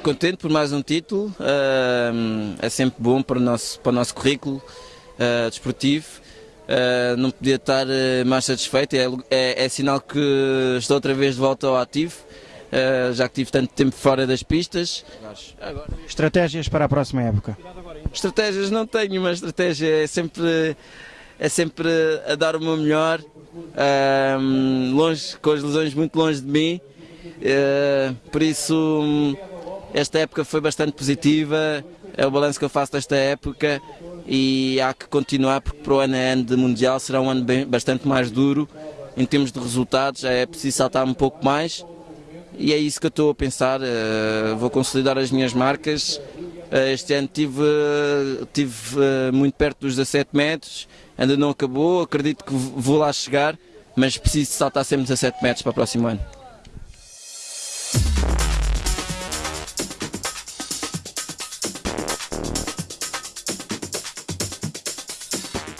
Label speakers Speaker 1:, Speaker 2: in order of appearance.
Speaker 1: contente por mais um título, é sempre bom para o nosso, para o nosso currículo uh, desportivo. Uh, não podia estar mais satisfeito, é, é, é, sinal que estou outra vez de volta ao ativo, já que tive tanto tempo fora das pistas.
Speaker 2: Estratégias para a próxima época?
Speaker 1: Estratégias não tenho, mas estratégia é sempre, é sempre a dar o meu melhor, longe, com as lesões muito longe de mim. Uh, por isso, esta época foi bastante positiva, é o balanço que eu faço desta época e há que continuar porque para o ano, é ano de Mundial será um ano bem, bastante mais duro. Em termos de resultados, é preciso saltar um pouco mais e é isso que eu estou a pensar, uh, vou consolidar as minhas marcas, uh, este ano tive, tive muito perto dos 17 metros, ainda não acabou, acredito que vou lá chegar, mas preciso saltar sempre 17 metros para o próximo ano.